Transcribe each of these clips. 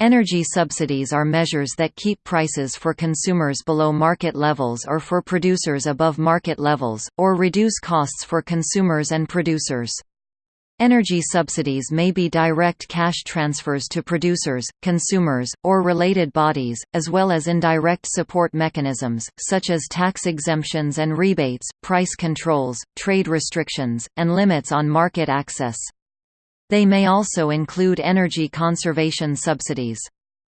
Energy subsidies are measures that keep prices for consumers below market levels or for producers above market levels, or reduce costs for consumers and producers. Energy subsidies may be direct cash transfers to producers, consumers, or related bodies, as well as indirect support mechanisms, such as tax exemptions and rebates, price controls, trade restrictions, and limits on market access. They may also include energy conservation subsidies.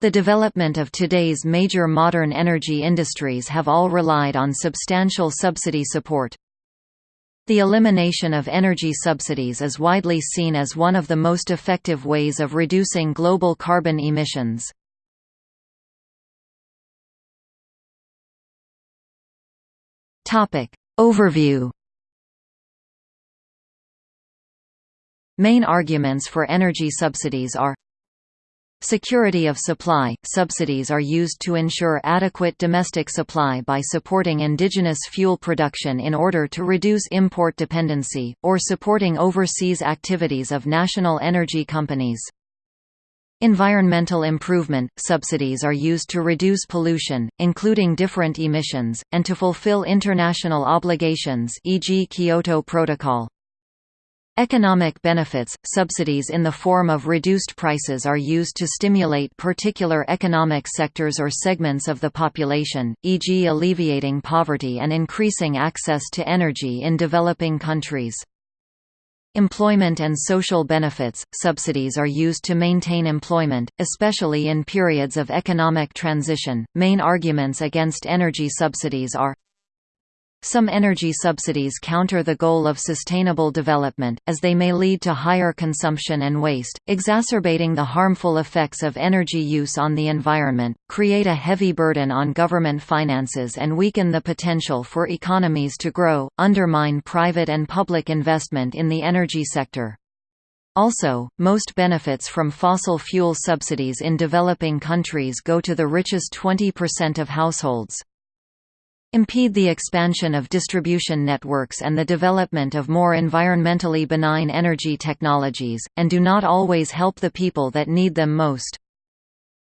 The development of today's major modern energy industries have all relied on substantial subsidy support. The elimination of energy subsidies is widely seen as one of the most effective ways of reducing global carbon emissions. Overview Main arguments for energy subsidies are Security of supply – Subsidies are used to ensure adequate domestic supply by supporting indigenous fuel production in order to reduce import dependency, or supporting overseas activities of national energy companies. Environmental improvement – Subsidies are used to reduce pollution, including different emissions, and to fulfill international obligations e.g. Kyoto Protocol. Economic benefits – Subsidies in the form of reduced prices are used to stimulate particular economic sectors or segments of the population, e.g. alleviating poverty and increasing access to energy in developing countries. Employment and social benefits – Subsidies are used to maintain employment, especially in periods of economic transition. Main arguments against energy subsidies are some energy subsidies counter the goal of sustainable development, as they may lead to higher consumption and waste, exacerbating the harmful effects of energy use on the environment, create a heavy burden on government finances and weaken the potential for economies to grow, undermine private and public investment in the energy sector. Also, most benefits from fossil fuel subsidies in developing countries go to the richest 20% of households impede the expansion of distribution networks and the development of more environmentally benign energy technologies, and do not always help the people that need them most.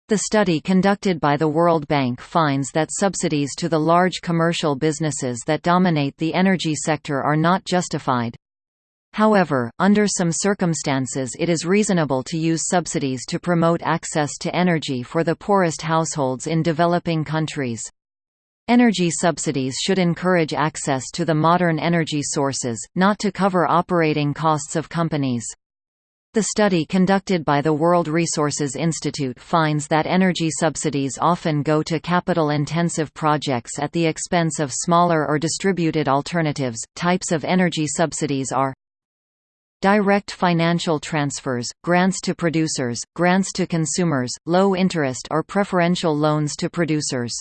The study conducted by the World Bank finds that subsidies to the large commercial businesses that dominate the energy sector are not justified. However, under some circumstances it is reasonable to use subsidies to promote access to energy for the poorest households in developing countries. Energy subsidies should encourage access to the modern energy sources, not to cover operating costs of companies. The study conducted by the World Resources Institute finds that energy subsidies often go to capital-intensive projects at the expense of smaller or distributed alternatives. Types of energy subsidies are Direct financial transfers, grants to producers, grants to consumers, low interest or preferential loans to producers.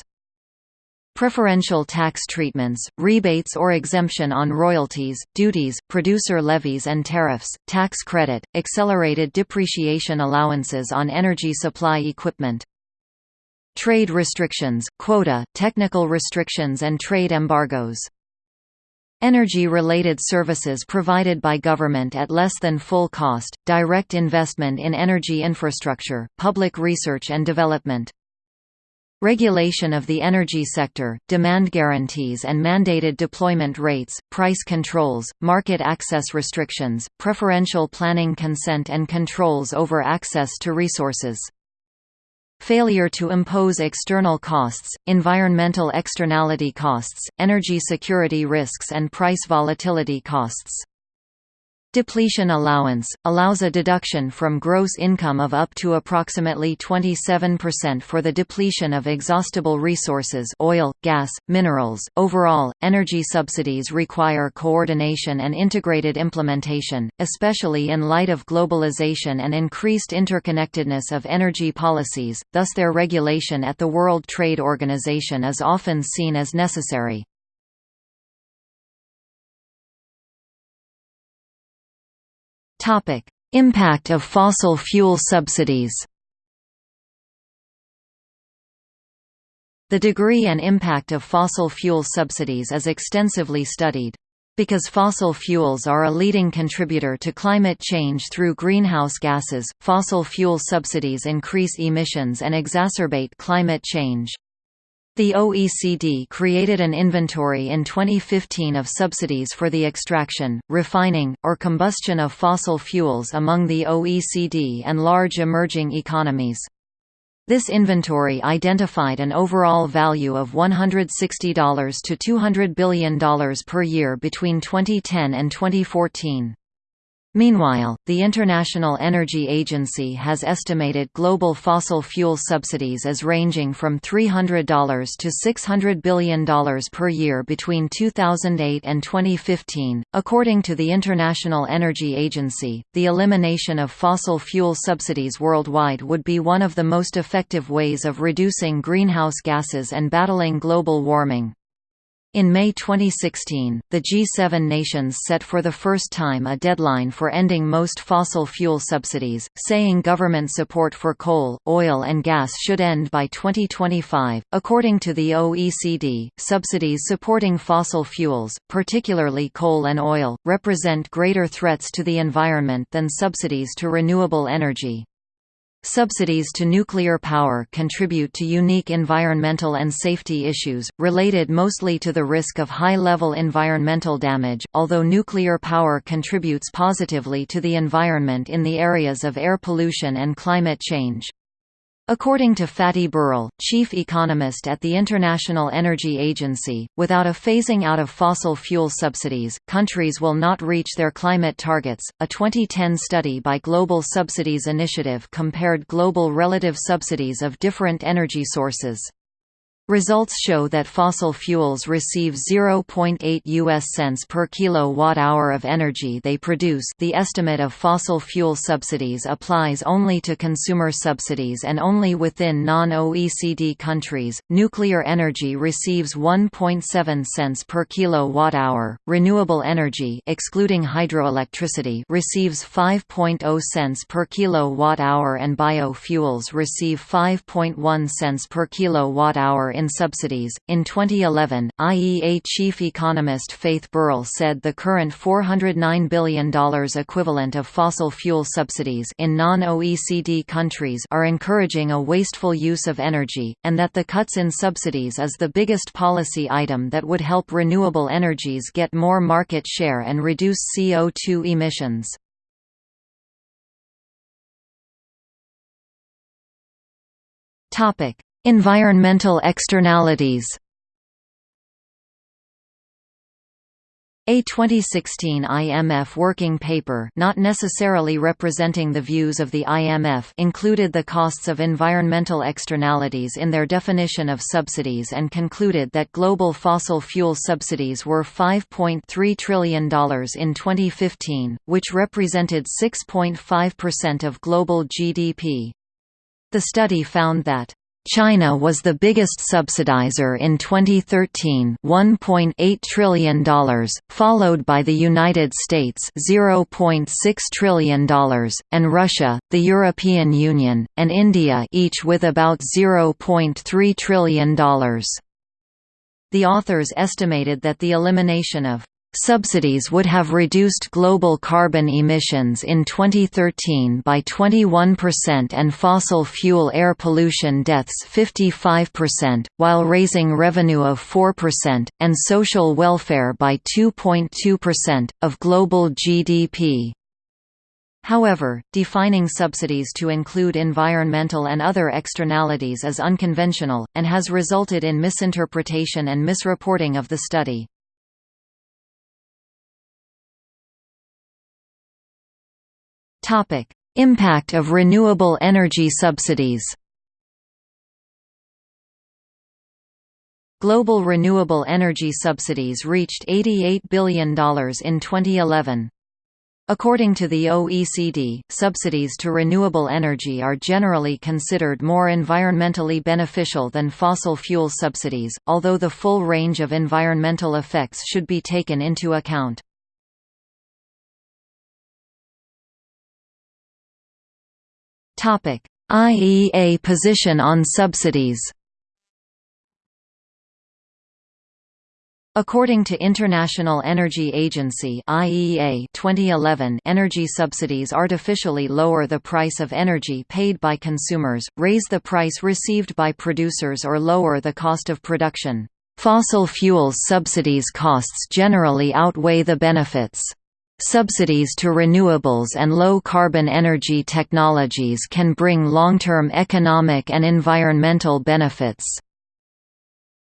Preferential tax treatments, rebates or exemption on royalties, duties, producer levies and tariffs, tax credit, accelerated depreciation allowances on energy supply equipment. Trade restrictions, quota, technical restrictions and trade embargoes. Energy-related services provided by government at less than full cost, direct investment in energy infrastructure, public research and development. Regulation of the energy sector, demand guarantees and mandated deployment rates, price controls, market access restrictions, preferential planning consent and controls over access to resources. Failure to impose external costs, environmental externality costs, energy security risks and price volatility costs. Depletion allowance – allows a deduction from gross income of up to approximately 27% for the depletion of exhaustible resources oil, gas, minerals. Overall, energy subsidies require coordination and integrated implementation, especially in light of globalization and increased interconnectedness of energy policies, thus their regulation at the World Trade Organization is often seen as necessary. Topic: Impact of fossil fuel subsidies. The degree and impact of fossil fuel subsidies is extensively studied. Because fossil fuels are a leading contributor to climate change through greenhouse gases, fossil fuel subsidies increase emissions and exacerbate climate change. The OECD created an inventory in 2015 of subsidies for the extraction, refining, or combustion of fossil fuels among the OECD and large emerging economies. This inventory identified an overall value of $160 to $200 billion per year between 2010 and 2014. Meanwhile, the International Energy Agency has estimated global fossil fuel subsidies as ranging from $300 to $600 billion per year between 2008 and 2015. According to the International Energy Agency, the elimination of fossil fuel subsidies worldwide would be one of the most effective ways of reducing greenhouse gases and battling global warming. In May 2016, the G7 nations set for the first time a deadline for ending most fossil fuel subsidies, saying government support for coal, oil, and gas should end by 2025. According to the OECD, subsidies supporting fossil fuels, particularly coal and oil, represent greater threats to the environment than subsidies to renewable energy. Subsidies to nuclear power contribute to unique environmental and safety issues, related mostly to the risk of high-level environmental damage, although nuclear power contributes positively to the environment in the areas of air pollution and climate change. According to Fatih Birol, chief economist at the International Energy Agency, without a phasing out of fossil fuel subsidies, countries will not reach their climate targets. A 2010 study by Global Subsidies Initiative compared global relative subsidies of different energy sources. Results show that fossil fuels receive 0.8 US cents per kilowatt-hour of energy they produce. The estimate of fossil fuel subsidies applies only to consumer subsidies and only within non-OECD countries. Nuclear energy receives 1.7 cents per kilowatt-hour. Renewable energy, excluding hydroelectricity, receives 5.0 cents per kilowatt-hour and biofuels receive 5.1 cents per kilowatt-hour in subsidies. In 2011, IEA chief economist Fatih Birol said the current $409 billion equivalent of fossil fuel subsidies in non-OECD countries are encouraging a wasteful use of energy, and that the cuts in subsidies is the biggest policy item that would help renewable energies get more market share and reduce CO2 emissions. Topic: Environmental externalities A 2016 IMF working paper not necessarily representing the views of the IMF included the costs of environmental externalities in their definition of subsidies and concluded that global fossil fuel subsidies were $5.3 trillion in 2015, which represented 6.5% of global GDP. The study found that China was the biggest subsidizer in 2013 $1.8 trillion, followed by the United States $0.6 trillion, and Russia, the European Union, and India each with about $0.3 trillion. The authors estimated that the elimination of Subsidies would have reduced global carbon emissions in 2013 by 21% and fossil fuel air pollution deaths 55%, while raising revenue of 4%, and social welfare by 2.2%, of global GDP. However, defining subsidies to include environmental and other externalities is unconventional, and has resulted in misinterpretation and misreporting of the study. Topic: Impact of renewable energy subsidies. Global renewable energy subsidies reached $88 billion in 2011. According to the OECD, subsidies to renewable energy are generally considered more environmentally beneficial than fossil fuel subsidies, although the full range of environmental effects should be taken into account. IEA position on subsidies. According to International Energy Agency (IEA) 2011, energy subsidies artificially lower the price of energy paid by consumers, raise the price received by producers or lower the cost of production. Fossil fuels subsidies costs generally outweigh the benefits. Subsidies to renewables and low-carbon energy technologies can bring long-term economic and environmental benefits.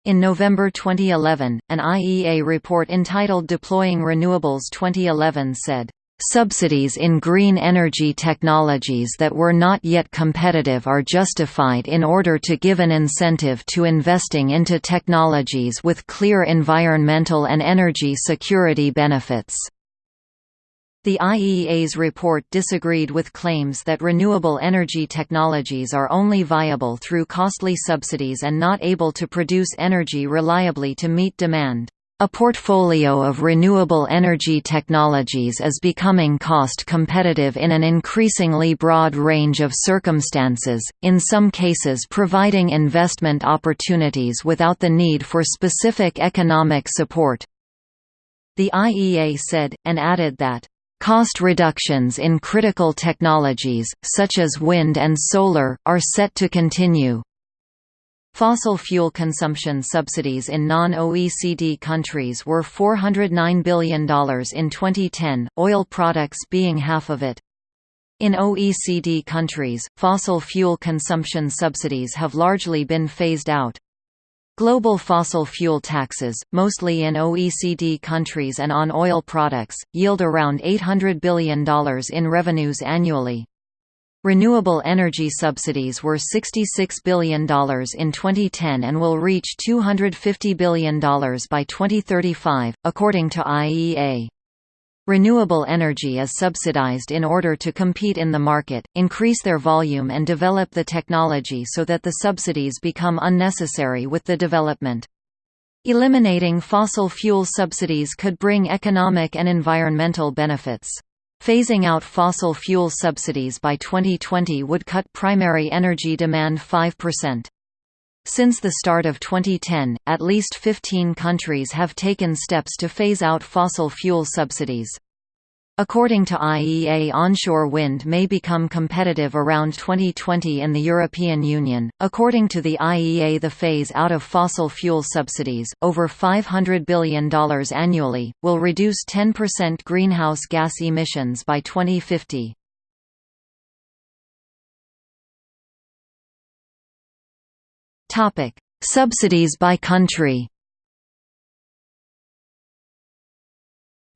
In November 2011, an IEA report entitled Deploying Renewables 2011 said, Subsidies in green energy technologies that were not yet competitive are justified in order to give an incentive to investing into technologies with clear environmental and energy security benefits. The IEA's report disagreed with claims that renewable energy technologies are only viable through costly subsidies and not able to produce energy reliably to meet demand. A portfolio of renewable energy technologies is becoming cost competitive in an increasingly broad range of circumstances, in some cases providing investment opportunities without the need for specific economic support. The IEA said, and added that Cost reductions in critical technologies, such as wind and solar, are set to continue. Fossil fuel consumption subsidies in non-OECD countries were $409 billion in 2010, oil products being half of it. In OECD countries, fossil fuel consumption subsidies have largely been phased out. Global fossil fuel taxes, mostly in OECD countries and on oil products, yield around $800 billion in revenues annually. Renewable energy subsidies were $66 billion in 2010 and will reach $250 billion by 2035, according to IEA. Renewable energy is subsidized in order to compete in the market, increase their volume and develop the technology so that the subsidies become unnecessary with the development. Eliminating fossil fuel subsidies could bring economic and environmental benefits. Phasing out fossil fuel subsidies by 2020 would cut primary energy demand 5%. Since the start of 2010, at least 15 countries have taken steps to phase out fossil fuel subsidies. According to IEA onshore wind may become competitive around 2020 in the European Union. According to the IEA the phase out of fossil fuel subsidies, over $500 billion annually, will reduce 10% greenhouse gas emissions by 2050. Topic: Subsidies by country.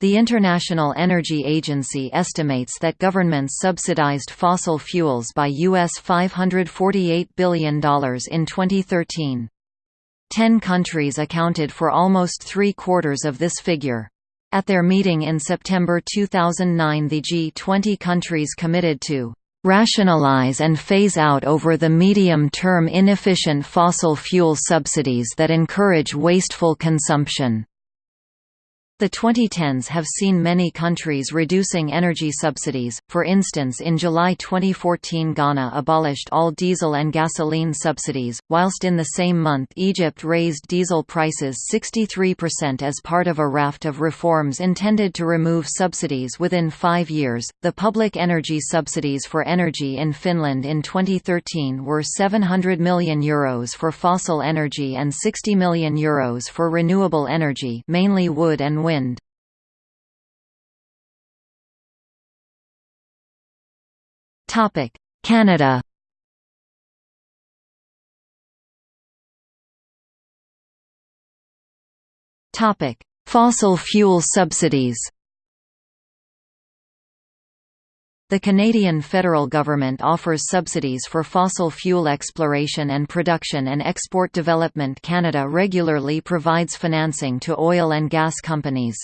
The International Energy Agency estimates that governments subsidized fossil fuels by US $548 billion in 2013. Ten countries accounted for almost three-quarters of this figure. At their meeting in September 2009 the G20 countries committed to rationalize and phase out over the medium-term inefficient fossil fuel subsidies that encourage wasteful consumption. The 2010s have seen many countries reducing energy subsidies, for instance in July 2014 Ghana abolished all diesel and gasoline subsidies, whilst in the same month Egypt raised diesel prices 63% as part of a raft of reforms intended to remove subsidies within five years. The public energy subsidies for energy in Finland in 2013 were €700 million Euros for fossil energy and €60 million Euros for renewable energy mainly wood and wind. Canada Fossil fuel subsidies The Canadian federal government offers subsidies for fossil fuel exploration and production and export development Canada regularly provides financing to oil and gas companies.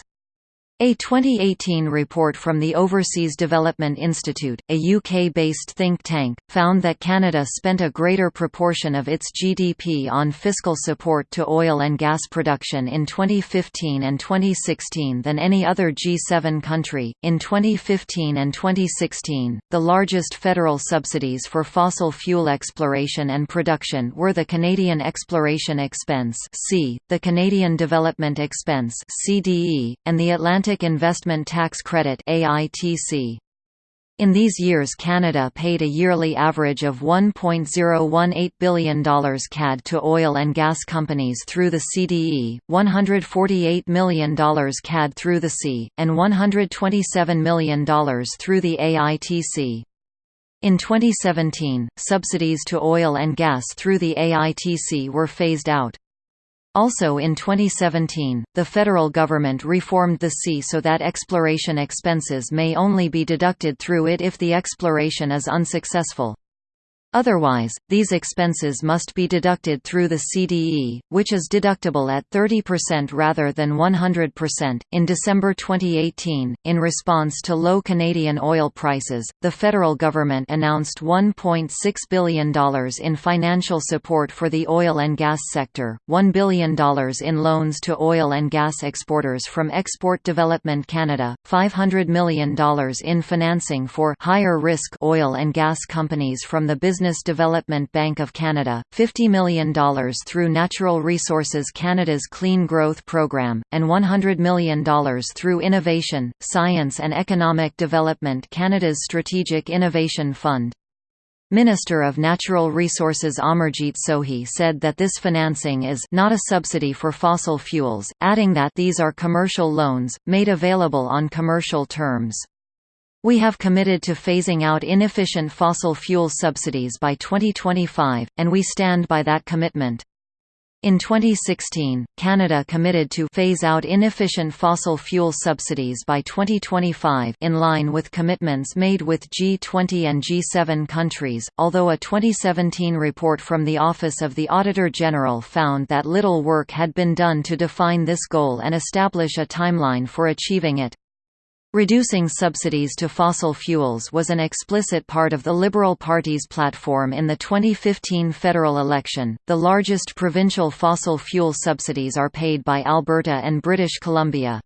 A 2018 report from the Overseas Development Institute, a UK-based think tank, found that Canada spent a greater proportion of its GDP on fiscal support to oil and gas production in 2015 and 2016 than any other G7 country. In 2015 and 2016, the largest federal subsidies for fossil fuel exploration and production were the Canadian Exploration Expense (C), the Canadian Development Expense (CDE), and the Atlantic Investment Tax Credit AITC. In these years Canada paid a yearly average of $1.018 billion CAD to oil and gas companies through the CDE, $148 million CAD through the C, and $127 million through the AITC. In 2017, subsidies to oil and gas through the AITC were phased out. Also in 2017, the federal government reformed the C so that exploration expenses may only be deducted through it if the exploration is unsuccessful. Otherwise, these expenses must be deducted through the CDE, which is deductible at 30% rather than 100%. In December 2018, in response to low Canadian oil prices, the federal government announced $1.6 billion in financial support for the oil and gas sector, $1 billion in loans to oil and gas exporters from Export Development Canada, $500 million in financing for higher risk oil and gas companies from the Business Business Development Bank of Canada, $50 million through Natural Resources Canada's Clean Growth Program, and $100 million through Innovation, Science and Economic Development Canada's Strategic Innovation Fund. Minister of Natural Resources Amarjeet Sohi said that this financing is not a subsidy for fossil fuels, adding that these are commercial loans, made available on commercial terms. We have committed to phasing out inefficient fossil fuel subsidies by 2025, and we stand by that commitment. In 2016, Canada committed to phase out inefficient fossil fuel subsidies by 2025 in line with commitments made with G20 and G7 countries, although a 2017 report from the Office of the Auditor General found that little work had been done to define this goal and establish a timeline for achieving it. Reducing subsidies to fossil fuels was an explicit part of the Liberal Party's platform in the 2015 federal election. The largest provincial fossil fuel subsidies are paid by Alberta and British Columbia.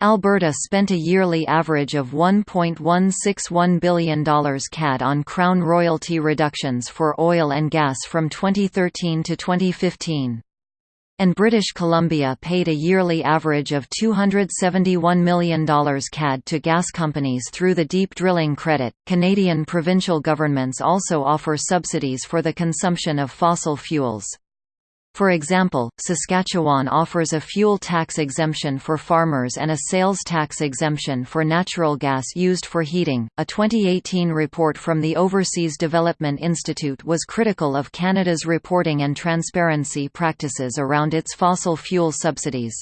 Alberta spent a yearly average of $1.161 billion CAD on Crown royalty reductions for oil and gas from 2013 to 2015 and British Columbia paid a yearly average of $271 million CAD to gas companies through the Deep Drilling Credit. Canadian provincial governments also offer subsidies for the consumption of fossil fuels. For example, Saskatchewan offers a fuel tax exemption for farmers and a sales tax exemption for natural gas used for heating. A 2018 report from the Overseas Development Institute was critical of Canada's reporting and transparency practices around its fossil fuel subsidies.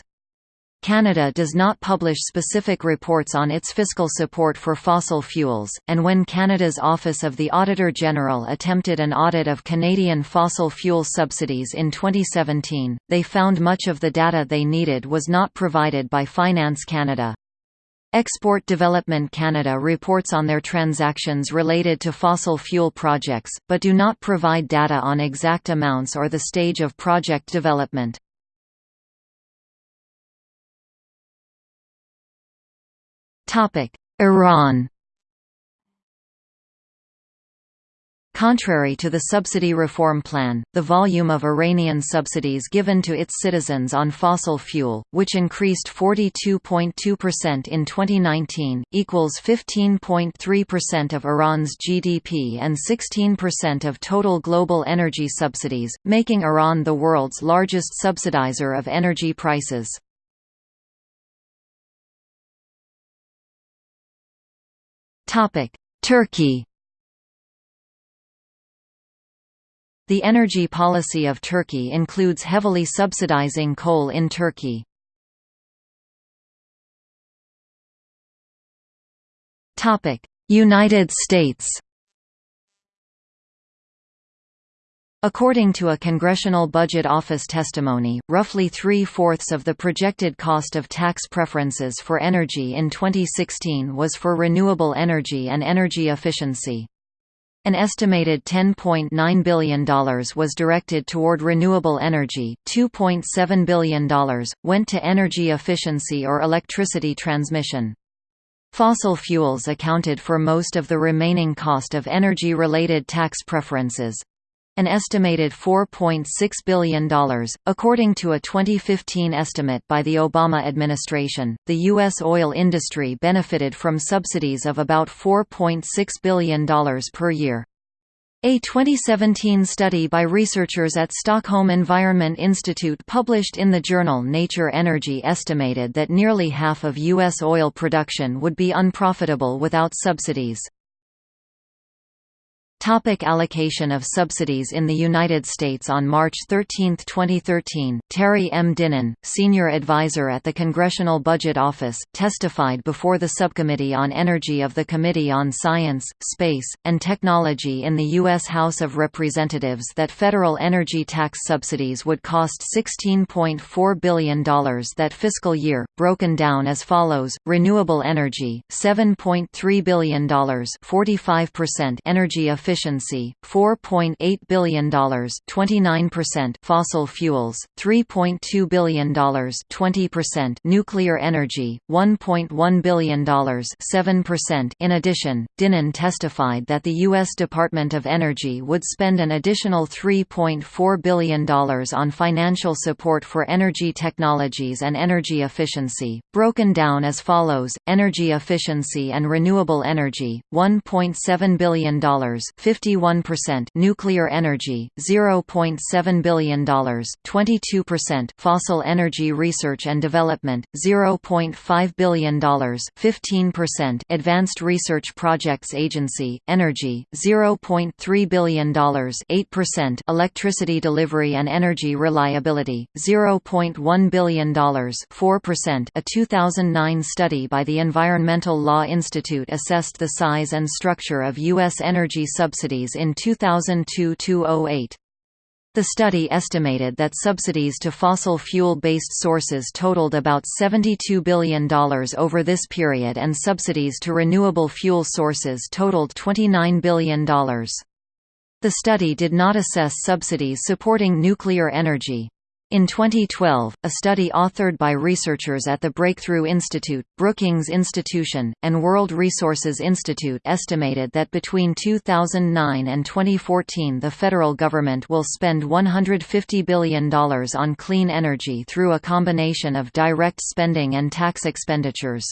Canada does not publish specific reports on its fiscal support for fossil fuels, and when Canada's Office of the Auditor General attempted an audit of Canadian fossil fuel subsidies in 2017, they found much of the data they needed was not provided by Finance Canada. Export Development Canada reports on their transactions related to fossil fuel projects, but do not provide data on exact amounts or the stage of project development. Iran Contrary to the subsidy reform plan, the volume of Iranian subsidies given to its citizens on fossil fuel, which increased 42.2% in 2019, equals 15.3% of Iran's GDP and 16% of total global energy subsidies, making Iran the world's largest subsidizer of energy prices. Turkey. The energy policy of Turkey includes heavily subsidizing coal in Turkey. United States According to a Congressional Budget Office testimony, roughly three-fourths of the projected cost of tax preferences for energy in 2016 was for renewable energy and energy efficiency. An estimated $10.9 billion was directed toward renewable energy, $2.7 billion, went to energy efficiency or electricity transmission. Fossil fuels accounted for most of the remaining cost of energy-related tax preferences, an estimated $4.6 billion. According to a 2015 estimate by the Obama administration, the U.S. oil industry benefited from subsidies of about $4.6 billion per year. A 2017 study by researchers at Stockholm Environment Institute published in the journal Nature Energy estimated that nearly half of U.S. oil production would be unprofitable without subsidies. Topic allocation of subsidies in the United States On March 13, 2013, Terry M. Dinan, senior advisor at the Congressional Budget Office, testified before the Subcommittee on Energy of the Committee on Science, Space, and Technology in the U.S. House of Representatives that federal energy tax subsidies would cost $16.4 billion that fiscal year, broken down as follows, renewable energy, $7.3 billion 45% energy efficiency efficiency, $4.8 billion 29% fossil fuels, $3.2 billion 20% nuclear energy, $1.1 billion 7% In addition, Dinan testified that the U.S. Department of Energy would spend an additional $3.4 billion on financial support for energy technologies and energy efficiency, broken down as follows, energy efficiency and renewable energy, $1.7 billion 51% nuclear energy, $0.7 billion 22% fossil energy research and development, $0.5 billion 15% advanced research projects agency, energy, $0.3 billion 8% electricity delivery and energy reliability, $0.1 billion 4% A 2009 study by the Environmental Law Institute assessed the size and structure of U.S. energy sub subsidies in 2002–08. The study estimated that subsidies to fossil fuel-based sources totaled about $72 billion over this period and subsidies to renewable fuel sources totaled $29 billion. The study did not assess subsidies supporting nuclear energy. In 2012, a study authored by researchers at the Breakthrough Institute, Brookings Institution, and World Resources Institute estimated that between 2009 and 2014 the federal government will spend $150 billion on clean energy through a combination of direct spending and tax expenditures.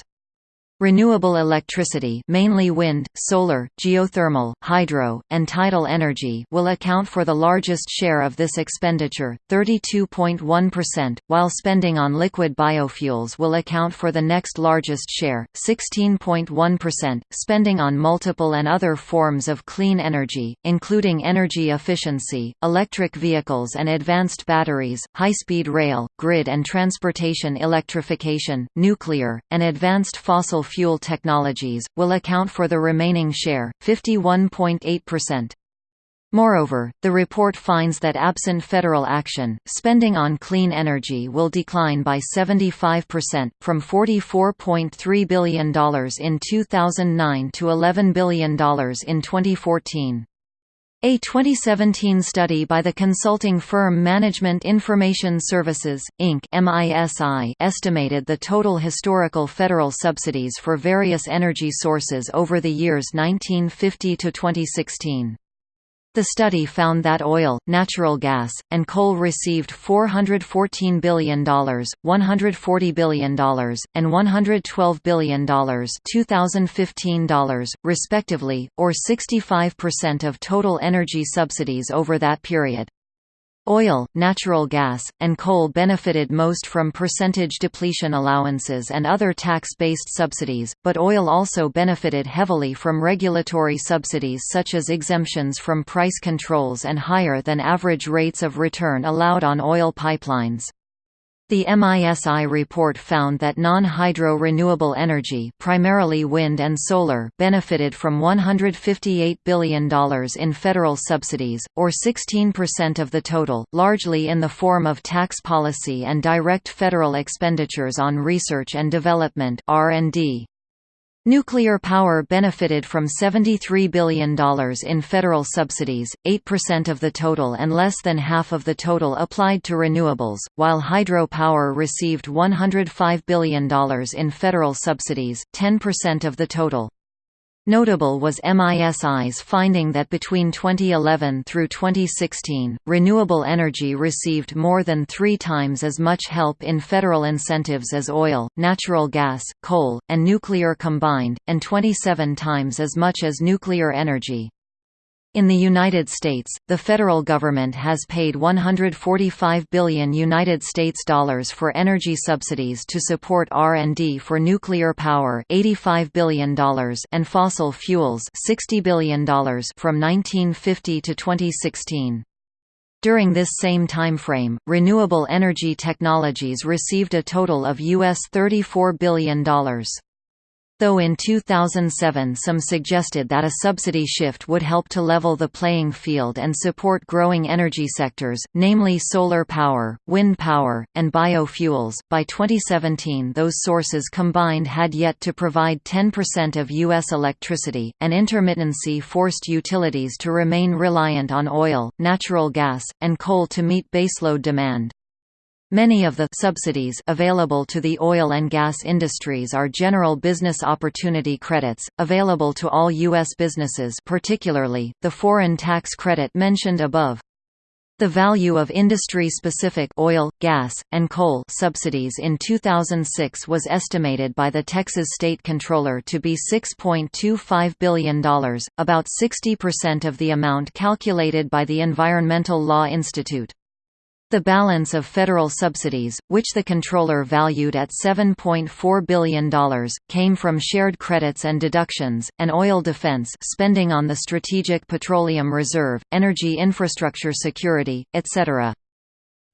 Renewable electricity mainly wind, solar, geothermal, hydro, and tidal energy will account for the largest share of this expenditure, 32.1%, while spending on liquid biofuels will account for the next largest share, 16.1%. Spending on multiple and other forms of clean energy, including energy efficiency, electric vehicles and advanced batteries, high-speed rail, grid and transportation electrification, nuclear, and advanced fossil fuel technologies, will account for the remaining share, 51.8%. Moreover, the report finds that absent federal action, spending on clean energy will decline by 75%, from $44.3 billion in 2009 to $11 billion in 2014. A 2017 study by the consulting firm Management Information Services, Inc. estimated the total historical federal subsidies for various energy sources over the years 1950 to 2016. The study found that oil, natural gas, and coal received $414 billion, $140 billion, and $112 billion 2015 dollars, respectively, or 65% of total energy subsidies over that period. Oil, natural gas, and coal benefited most from percentage depletion allowances and other tax-based subsidies, but oil also benefited heavily from regulatory subsidies such as exemptions from price controls and higher than average rates of return allowed on oil pipelines. The MISI report found that non-hydro renewable energy primarily wind and solar benefited from $158 billion in federal subsidies, or 16% of the total, largely in the form of tax policy and direct federal expenditures on research and development R&D. Nuclear power benefited from $73 billion in federal subsidies, 8% of the total and less than half of the total applied to renewables, while hydropower received $105 billion in federal subsidies, 10% of the total. Notable was MISI's finding that between 2011 through 2016, renewable energy received more than three times as much help in federal incentives as oil, natural gas, coal, and nuclear combined, and 27 times as much as nuclear energy. In the United States, the federal government has paid 145 billion United States dollars for energy subsidies to support R&D for nuclear power, 85 billion dollars, and fossil fuels, 60 billion dollars from 1950 to 2016. During this same timeframe, renewable energy technologies received a total of US $34 billion. Though in 2007 some suggested that a subsidy shift would help to level the playing field and support growing energy sectors, namely solar power, wind power, and biofuels, by 2017 those sources combined had yet to provide 10% of U.S. electricity, and intermittency forced utilities to remain reliant on oil, natural gas, and coal to meet baseload demand. Many of the subsidies available to the oil and gas industries are general business opportunity credits, available to all U.S. businesses particularly, the foreign tax credit mentioned above. The value of industry-specific oil, gas, and coal subsidies in 2006 was estimated by the Texas State Comptroller to be $6.25 billion, about 60% of the amount calculated by the Environmental Law Institute. The balance of federal subsidies, which the comptroller valued at $7.4 billion, came from shared credits and deductions, and oil defense spending on the Strategic Petroleum Reserve, energy infrastructure security, etc.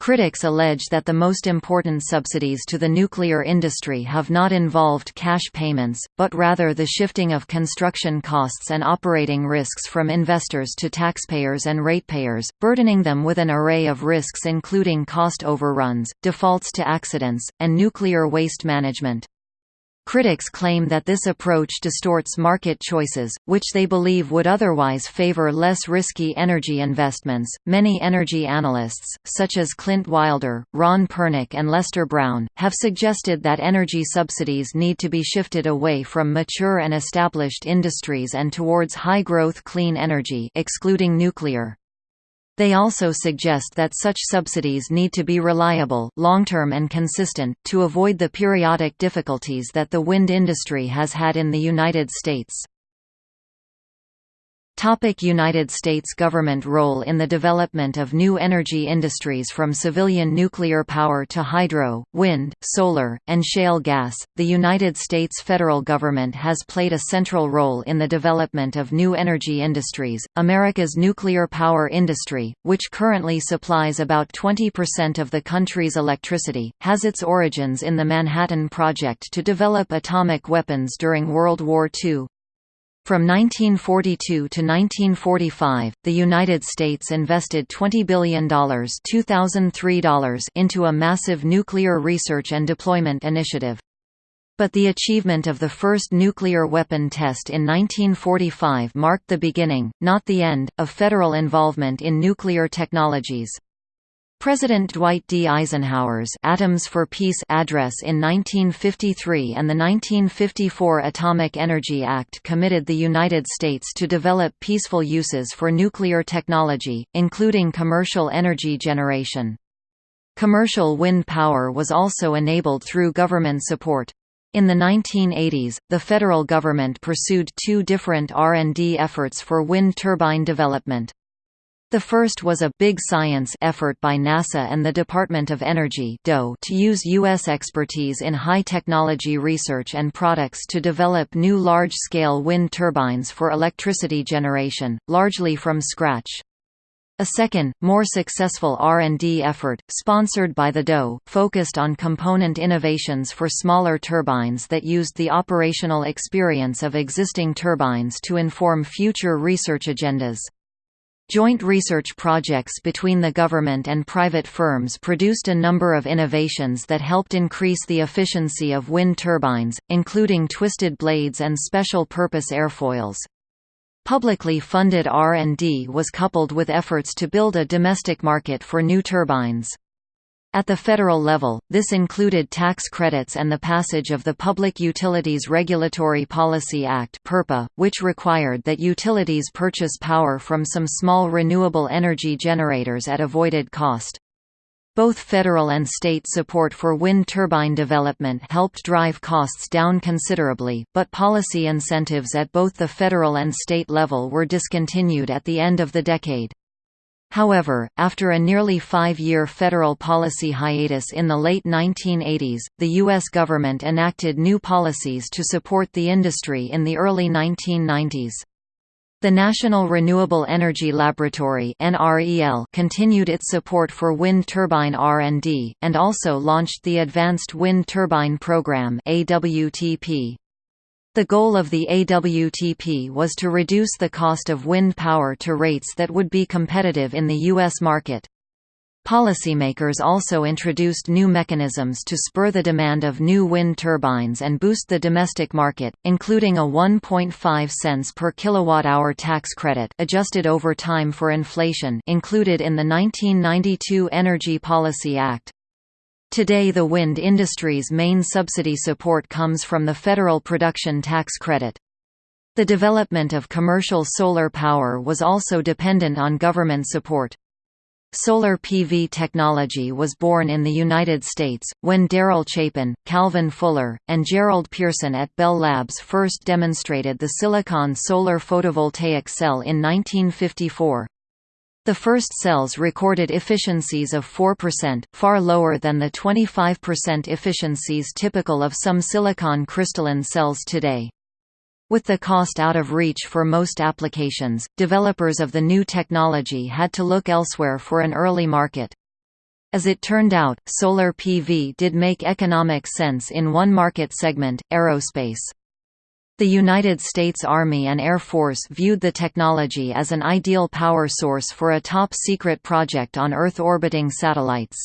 Critics allege that the most important subsidies to the nuclear industry have not involved cash payments, but rather the shifting of construction costs and operating risks from investors to taxpayers and ratepayers, burdening them with an array of risks including cost overruns, defaults to accidents, and nuclear waste management. Critics claim that this approach distorts market choices, which they believe would otherwise favor less risky energy investments. Many energy analysts, such as Clint Wilder, Ron Pernick, and Lester Brown, have suggested that energy subsidies need to be shifted away from mature and established industries and towards high growth clean energy, excluding nuclear. They also suggest that such subsidies need to be reliable, long-term and consistent, to avoid the periodic difficulties that the wind industry has had in the United States. Topic United States government role in the development of new energy industries From civilian nuclear power to hydro, wind, solar, and shale gas, the United States federal government has played a central role in the development of new energy industries. America's nuclear power industry, which currently supplies about 20% of the country's electricity, has its origins in the Manhattan Project to develop atomic weapons during World War II. From 1942 to 1945, the United States invested $20 billion $2003 into a massive nuclear research and deployment initiative. But the achievement of the first nuclear weapon test in 1945 marked the beginning, not the end, of federal involvement in nuclear technologies. President Dwight D. Eisenhower's Atoms for Peace address in 1953 and the 1954 Atomic Energy Act committed the United States to develop peaceful uses for nuclear technology, including commercial energy generation. Commercial wind power was also enabled through government support. In the 1980s, the federal government pursued two different R&D efforts for wind turbine development. The first was a «big science» effort by NASA and the Department of Energy to use U.S. expertise in high-technology research and products to develop new large-scale wind turbines for electricity generation, largely from scratch. A second, more successful R&D effort, sponsored by the DOE, focused on component innovations for smaller turbines that used the operational experience of existing turbines to inform future research agendas. Joint research projects between the government and private firms produced a number of innovations that helped increase the efficiency of wind turbines, including twisted blades and special-purpose airfoils. Publicly funded R&D was coupled with efforts to build a domestic market for new turbines. At the federal level, this included tax credits and the passage of the Public Utilities Regulatory Policy Act which required that utilities purchase power from some small renewable energy generators at avoided cost. Both federal and state support for wind turbine development helped drive costs down considerably, but policy incentives at both the federal and state level were discontinued at the end of the decade. However, after a nearly five-year federal policy hiatus in the late 1980s, the U.S. government enacted new policies to support the industry in the early 1990s. The National Renewable Energy Laboratory continued its support for wind turbine R&D, and also launched the Advanced Wind Turbine Program The goal of the AWTP was to reduce the cost of wind power to rates that would be competitive in the U.S. market. Policymakers also introduced new mechanisms to spur the demand of new wind turbines and boost the domestic market, including a 1.5 cents per kilowatt-hour tax credit adjusted over time for inflation included in the 1992 Energy Policy Act. Today the wind industry's main subsidy support comes from the federal production tax credit. The development of commercial solar power was also dependent on government support. Solar PV technology was born in the United States, when Daryl Chapin, Calvin Fuller, and Gerald Pearson at Bell Labs first demonstrated the silicon solar photovoltaic cell in 1954. The first cells recorded efficiencies of 4%, far lower than the 25% efficiencies typical of some silicon crystalline cells today. With the cost out of reach for most applications, developers of the new technology had to look elsewhere for an early market. As it turned out, solar PV did make economic sense in one market segment, aerospace. The United States Army and Air Force viewed the technology as an ideal power source for a top-secret project on Earth orbiting satellites.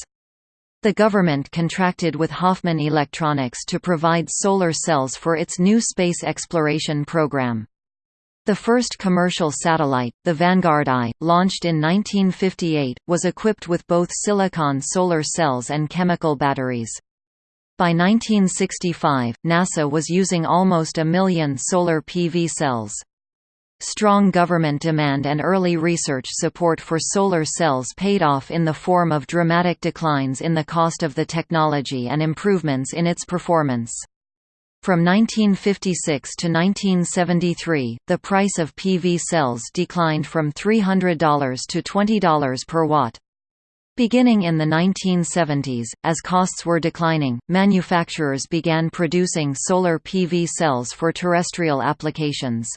The government contracted with Hoffman Electronics to provide solar cells for its new space exploration program. The first commercial satellite, the Vanguard I, launched in 1958, was equipped with both silicon solar cells and chemical batteries. By 1965, NASA was using almost a million solar PV cells. Strong government demand and early research support for solar cells paid off in the form of dramatic declines in the cost of the technology and improvements in its performance. From 1956 to 1973, the price of PV cells declined from $300 to $20 per watt. Beginning in the 1970s, as costs were declining, manufacturers began producing solar PV cells for terrestrial applications.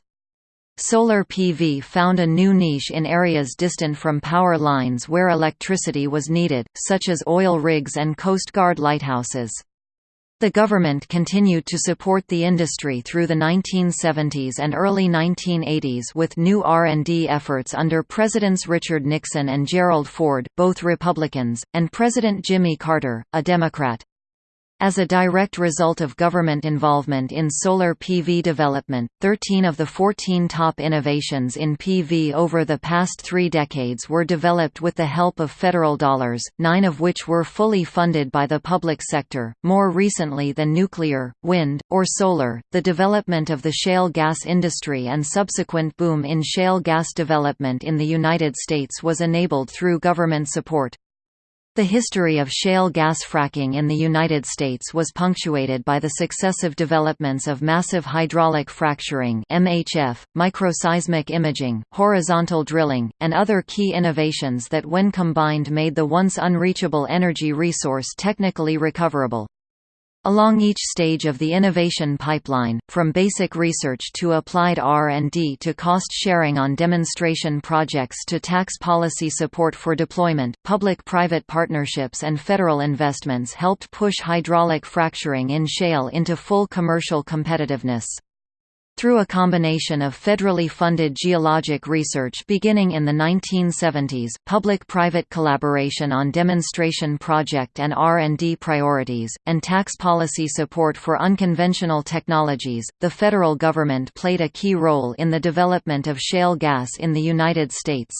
Solar PV found a new niche in areas distant from power lines where electricity was needed, such as oil rigs and Coast Guard lighthouses. The government continued to support the industry through the 1970s and early 1980s with new R&D efforts under Presidents Richard Nixon and Gerald Ford, both Republicans, and President Jimmy Carter, a Democrat. As a direct result of government involvement in solar PV development, 13 of the 14 top innovations in PV over the past three decades were developed with the help of federal dollars, nine of which were fully funded by the public sector. More recently than nuclear, wind, or solar, the development of the shale gas industry and subsequent boom in shale gas development in the United States was enabled through government support. The history of shale gas fracking in the United States was punctuated by the successive developments of massive hydraulic fracturing MHF, microseismic imaging, horizontal drilling, and other key innovations that when combined made the once unreachable energy resource technically recoverable. Along each stage of the innovation pipeline, from basic research to applied R&D to cost sharing on demonstration projects to tax policy support for deployment, public-private partnerships and federal investments helped push hydraulic fracturing in shale into full commercial competitiveness. Through a combination of federally funded geologic research beginning in the 1970s, public-private collaboration on demonstration project and R&D priorities, and tax policy support for unconventional technologies, the federal government played a key role in the development of shale gas in the United States.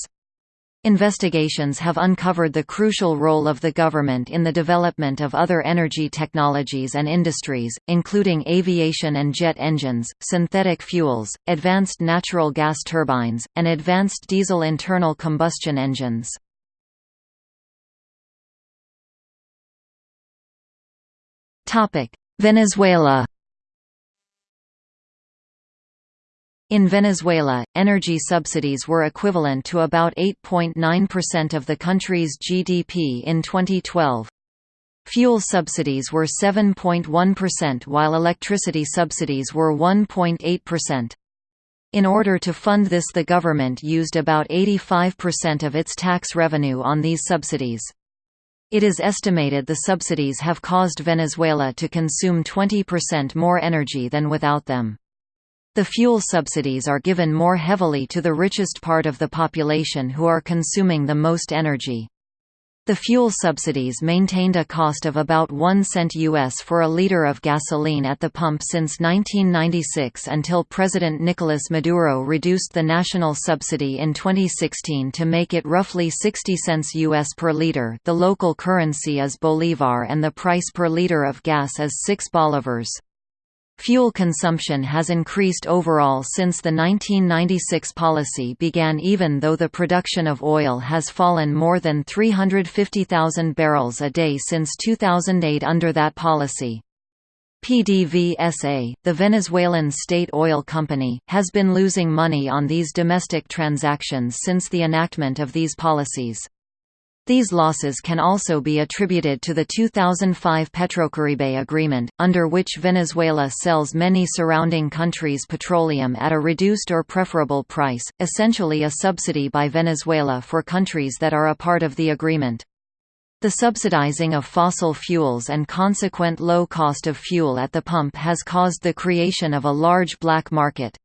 Investigations have uncovered the crucial role of the government in the development of other energy technologies and industries, including aviation and jet engines, synthetic fuels, advanced natural gas turbines, and advanced diesel internal combustion engines. Venezuela In Venezuela, energy subsidies were equivalent to about 8.9% of the country's GDP in 2012. Fuel subsidies were 7.1% while electricity subsidies were 1.8%. In order to fund this the government used about 85% of its tax revenue on these subsidies. It is estimated the subsidies have caused Venezuela to consume 20% more energy than without them. The fuel subsidies are given more heavily to the richest part of the population who are consuming the most energy. The fuel subsidies maintained a cost of about 1 cent US for a liter of gasoline at the pump since 1996 until President Nicolas Maduro reduced the national subsidy in 2016 to make it roughly 60 cents US per liter the local currency is bolivar and the price per liter of gas is 6 bolivars. Fuel consumption has increased overall since the 1996 policy began even though the production of oil has fallen more than 350,000 barrels a day since 2008 under that policy. PDVSA, the Venezuelan state oil company, has been losing money on these domestic transactions since the enactment of these policies. These losses can also be attributed to the 2005 Petrocaribe agreement, under which Venezuela sells many surrounding countries' petroleum at a reduced or preferable price, essentially a subsidy by Venezuela for countries that are a part of the agreement. The subsidizing of fossil fuels and consequent low cost of fuel at the pump has caused the creation of a large black market.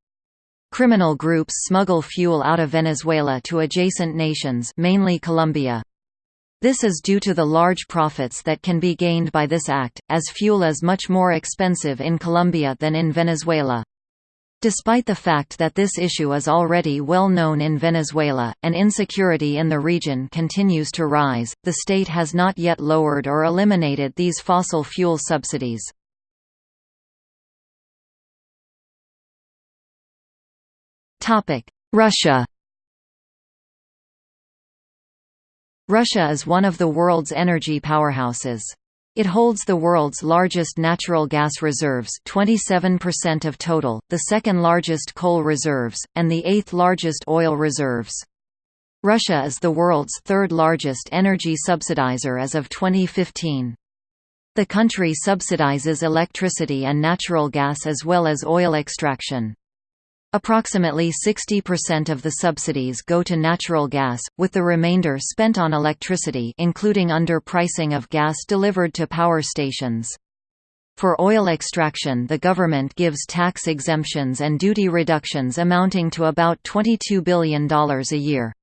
Criminal groups smuggle fuel out of Venezuela to adjacent nations mainly Colombia. This is due to the large profits that can be gained by this act, as fuel is much more expensive in Colombia than in Venezuela. Despite the fact that this issue is already well known in Venezuela, and insecurity in the region continues to rise, the state has not yet lowered or eliminated these fossil fuel subsidies. Russia Russia is one of the world's energy powerhouses. It holds the world's largest natural gas reserves 27% of total, the second largest coal reserves, and the eighth largest oil reserves. Russia is the world's third largest energy subsidizer as of 2015. The country subsidizes electricity and natural gas as well as oil extraction. Approximately 60% of the subsidies go to natural gas, with the remainder spent on electricity including underpricing of gas delivered to power stations. For oil extraction the government gives tax exemptions and duty reductions amounting to about $22 billion a year.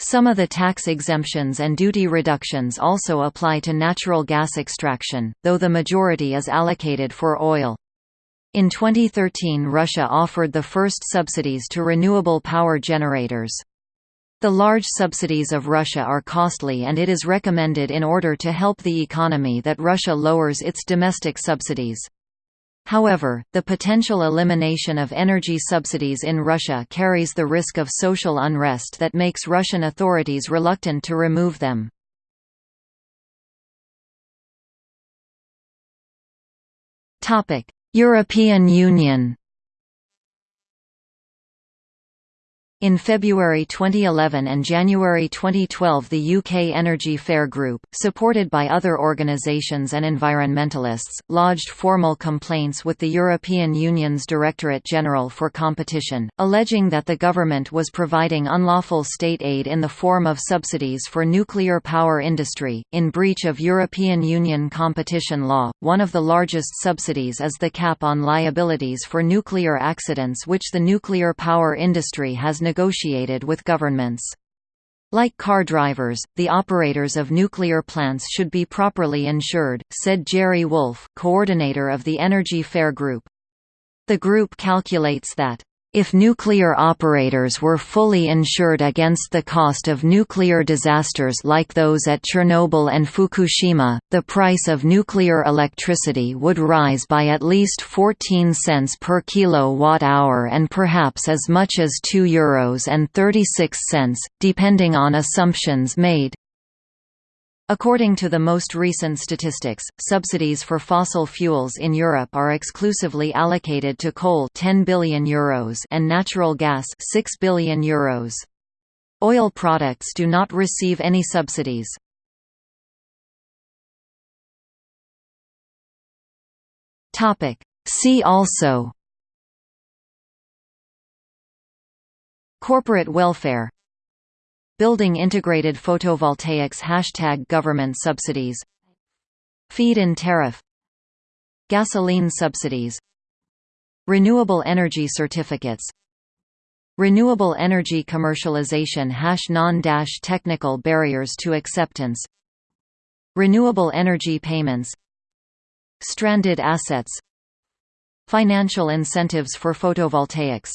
Some of the tax exemptions and duty reductions also apply to natural gas extraction, though the majority is allocated for oil. In 2013 Russia offered the first subsidies to renewable power generators. The large subsidies of Russia are costly and it is recommended in order to help the economy that Russia lowers its domestic subsidies. However, the potential elimination of energy subsidies in Russia carries the risk of social unrest that makes Russian authorities reluctant to remove them. European Union In February 2011 and January 2012 the UK Energy Fair Group, supported by other organisations and environmentalists, lodged formal complaints with the European Union's Directorate General for Competition, alleging that the government was providing unlawful state aid in the form of subsidies for nuclear power industry, in breach of European Union competition law. One of the largest subsidies is the cap on liabilities for nuclear accidents which the nuclear power industry has negotiated with governments. Like car drivers, the operators of nuclear plants should be properly insured, said Gerry Wolff, coordinator of the Energy Fair Group. The group calculates that if nuclear operators were fully insured against the cost of nuclear disasters like those at Chernobyl and Fukushima, the price of nuclear electricity would rise by at least 14 cents per kilowatt-hour and perhaps as much as €2 and 36 cents, depending on assumptions made. According to the most recent statistics, subsidies for fossil fuels in Europe are exclusively allocated to coal 10 billion euros and natural gas 6 billion euros. Oil products do not receive any subsidies. Topic: See also Corporate welfare Building integrated photovoltaics Hashtag government subsidies Feed-in tariff Gasoline subsidies Renewable energy certificates Renewable energy commercialization hash non-technical barriers to acceptance Renewable energy payments Stranded assets Financial incentives for photovoltaics